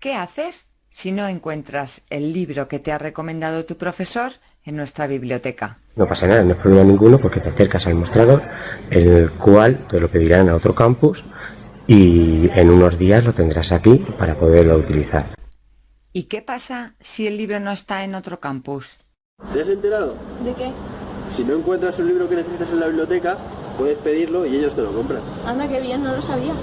¿Qué haces si no encuentras el libro que te ha recomendado tu profesor en nuestra biblioteca? No pasa nada, no es problema ninguno porque te acercas al mostrador, el cual te lo pedirán a otro campus y en unos días lo tendrás aquí para poderlo utilizar. ¿Y qué pasa si el libro no está en otro campus? ¿Te has enterado? ¿De qué? Si no encuentras un libro que necesitas en la biblioteca, puedes pedirlo y ellos te lo compran. Anda, que bien, no lo sabía.